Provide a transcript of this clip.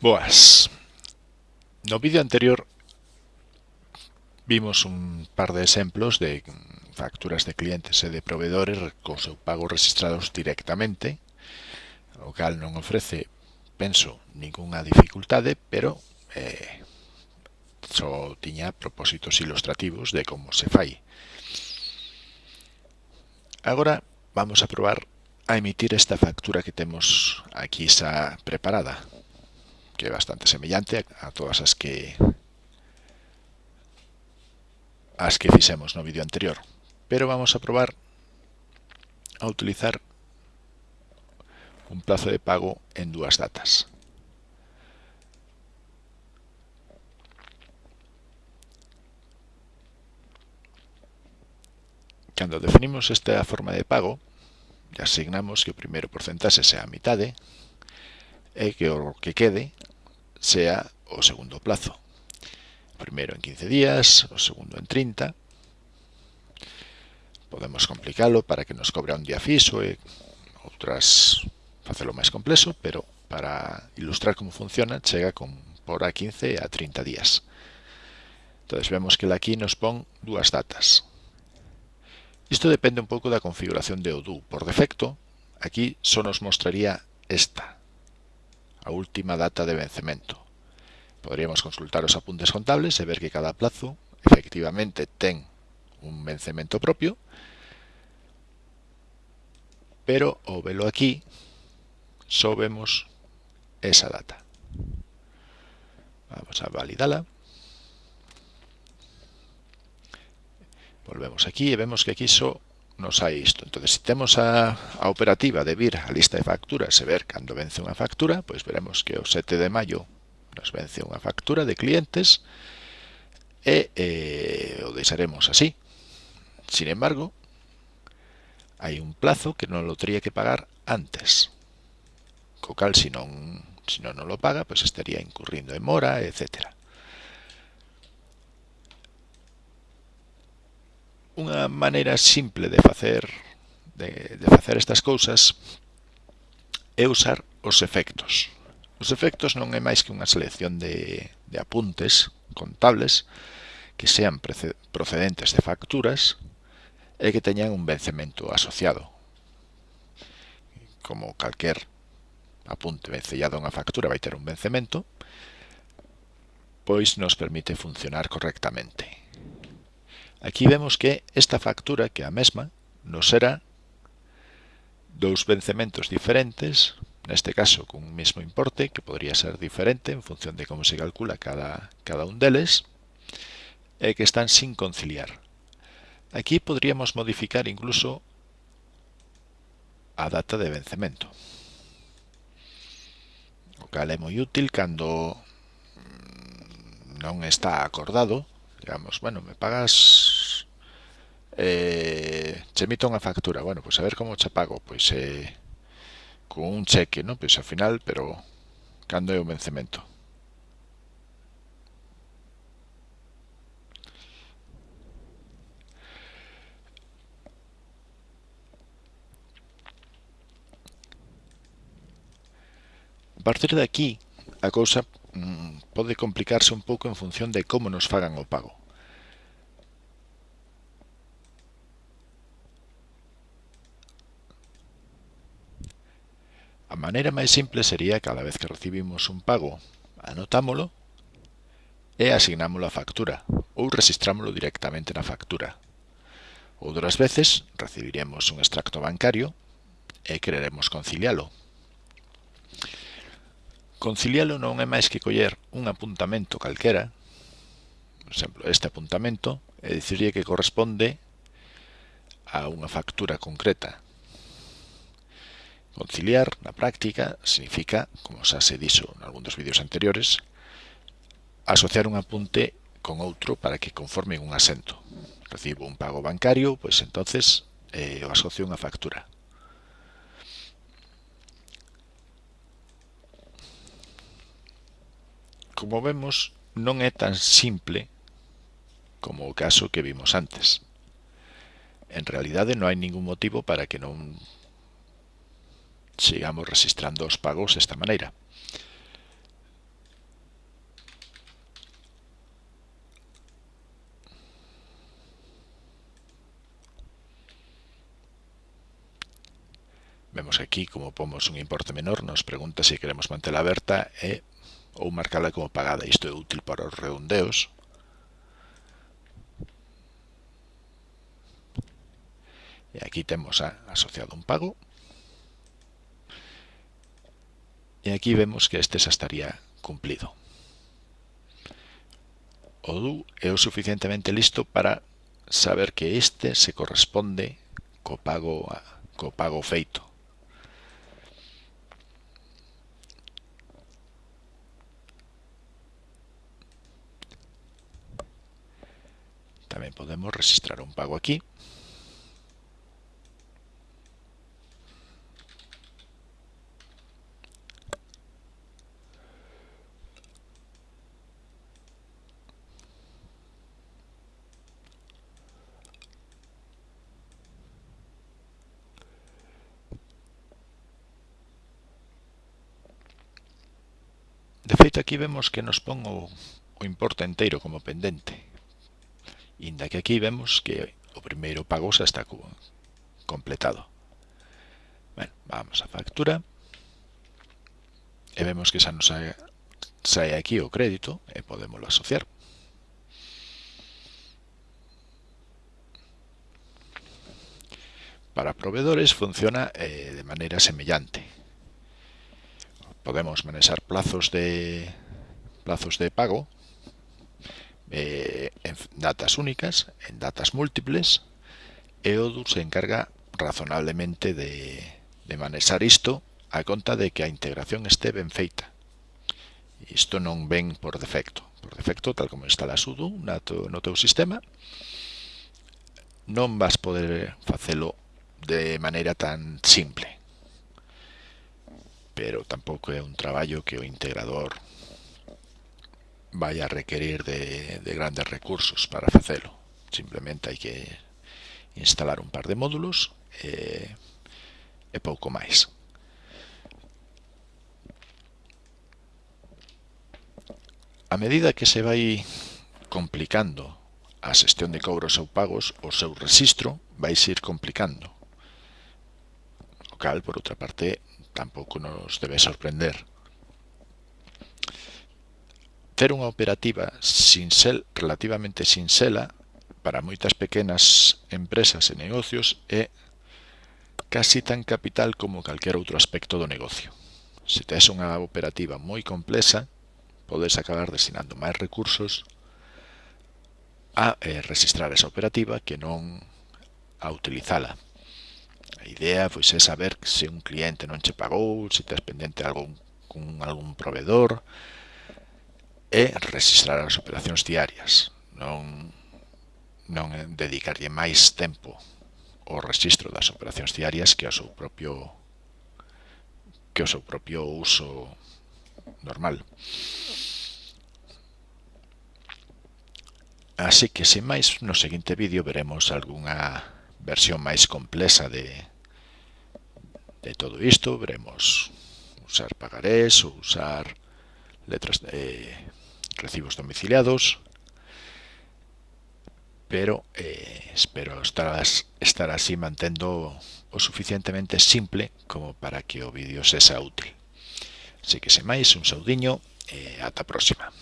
Boas. No vídeo anterior vimos un par de exemplos de facturas de clientes e de proveedores co seu pago registrados directamente, o cal non ofrece, penso, ningunha dificultade, pero eh, só tiña propósitos ilustrativos de como se fai. Agora vamos a probar a emitir esta factura que temos aquí xa preparada que é bastante semellante a todas as que as que fixemos no vídeo anterior. Pero vamos a probar a utilizar un plazo de pago en dúas datas. Cando definimos esta forma de pago, asignamos que o primeiro porcentaxe sea a mitade e que o que quede sea o segundo plazo. Primero en 15 días, o segundo en 30. Podemos complicarlo para que nos cobre un día fijo e outras facelo máis complexo, pero para ilustrar como funciona, chega con por a 15 a 30 días. Entonces vemos que aquí nos pon dúas datas. Isto depende un pouco da configuración de Odoo. Por defecto, aquí só nos mostraría esta, última data de vencemento. Podríamos consultar os apuntes contables e ver que cada plazo efectivamente ten un vencemento propio, pero ao velo aquí só vemos esa data. Vamos a validala. Volvemos aquí e vemos que aquí nos hai isto. Entón, se temos a, a operativa de vir a lista de facturas e ver cando vence unha factura, pois veremos que o 7 de maio nos vence unha factura de clientes e eh, o deixaremos así. Sin embargo, hai un plazo que non lo teria que pagar antes. Co cal, se non, se non, non lo paga, pois estaría incurrindo en mora, etcétera. unha maneira simple de facer de, de facer estas cousas é usar os efectos. Os efectos non é máis que unha selección de, de apuntes contables que sean procedentes de facturas e que teñan un vencemento asociado. Como calquer apunte vencellado a unha factura vai ter un vencemento, pois nos permite funcionar correctamente. Aquí vemos que esta factura, que é a mesma, nos será dous vencementos diferentes, neste caso con un mesmo importe, que podría ser diferente en función de como se calcula cada, cada un deles, e que están sin conciliar. Aquí podríamos modificar incluso a data de vencemento, o cal é moi útil cando non está acordado, digamos, bueno, me pagas eh, che emito unha factura, bueno, pois pues a ver como che pago, pois eh, con un cheque, non? Pois ao final, pero cando é o vencemento. A partir de aquí, a cousa mmm, pode complicarse un pouco en función de como nos fagan o pago. maneira máis simple sería cada vez que recibimos un pago, anotámolo e asignámolo a factura ou registrámolo directamente na factura. Outras veces recibiremos un extracto bancario e quereremos concilialo. Concilialo non é máis que coller un apuntamento calquera, por exemplo, este apuntamento, e dicirlle que corresponde a unha factura concreta, Conciliar, na práctica, significa, como xa se dixo en algún dos vídeos anteriores, asociar un apunte con outro para que conformen un asento. Recibo un pago bancario, pois entonces eh, o asocio unha factura. Como vemos, non é tan simple como o caso que vimos antes. En realidade non hai ningún motivo para que non sigamos registrando os pagos desta maneira. Vemos aquí como pomos un importe menor, nos pregunta se queremos mantela aberta e, ou marcarla como pagada. Isto é útil para os redondeos. E aquí temos asociado un pago. E aquí vemos que este xa estaría cumplido. O du é o suficientemente listo para saber que este se corresponde co pago, co pago feito. Tamén podemos registrar un pago aquí. De feito aquí vemos que nos pon o, o importe inteiro como pendente. Inda que aquí vemos que o primeiro pago xa está completado. Bueno, vamos a factura. E vemos que xa nos sae, sae aquí o crédito e podemoslo asociar. Para proveedores funciona eh, de maneira semellante podemos manejar plazos de, plazos de pago eh, en datas únicas, en datas múltiples, e Odoo se encarga razonablemente de, de manexar isto a conta de que a integración este ben feita. Isto non ven por defecto. Por defecto, tal como instalas Odoo no teu sistema, non vas poder facelo de maneira tan simple pero tampouco é un traballo que o integrador vai a requerir de, de grandes recursos para facelo. Simplemente hai que instalar un par de módulos eh, e, e pouco máis. A medida que se vai complicando a xestión de cobros ou pagos, o seu registro vai ir complicando. O cal, por outra parte, tampouco nos debe sorprender. Ter unha operativa sinxel, relativamente sinxela para moitas pequenas empresas e negocios é casi tan capital como calquer outro aspecto do negocio. Se tes unha operativa moi complexa, podes acabar destinando máis recursos a eh, registrar esa operativa que non a utilizala. A idea pois é saber se un cliente non che pagou, se tes pendente algún, con algún proveedor e registrar as operacións diarias. Non, non dedicarlle máis tempo ao registro das operacións diarias que ao seu propio que ao seu propio uso normal. Así que, sen máis, no seguinte vídeo veremos algunha versión máis complexa de, de todo isto veremos usar pagarés ou usar letras de recibos domiciliados pero eh, espero estar, estar así mantendo o suficientemente simple como para que o vídeo se sea útil. Así que semais, un saudiño e ata a próxima.